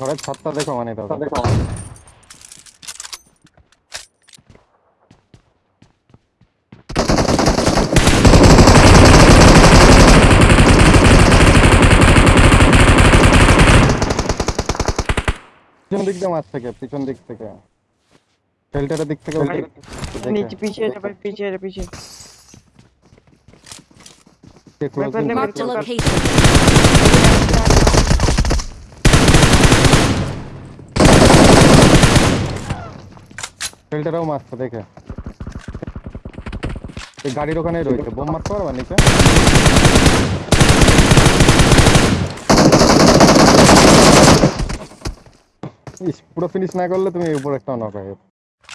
ঘরের ছাদটা দেখো মানে দাদা। দেখো। পিছন দিক দিয়ে মাছ থেকে পিছন দিক থেকে। শেল্টারের দিক থেকে নিচে পিছিয়ে যা ভাই পিছিয়ে যা পিছিয়ে Mark Marked location. শেল্টারেও মারছে দেখে এই গাড়ির ওখানেই রয়েছে বোম মারতে পারবা নিচে ইস পুরো ফিনিশ না করলে তুমি উপর একটা নক হয়ে যেত।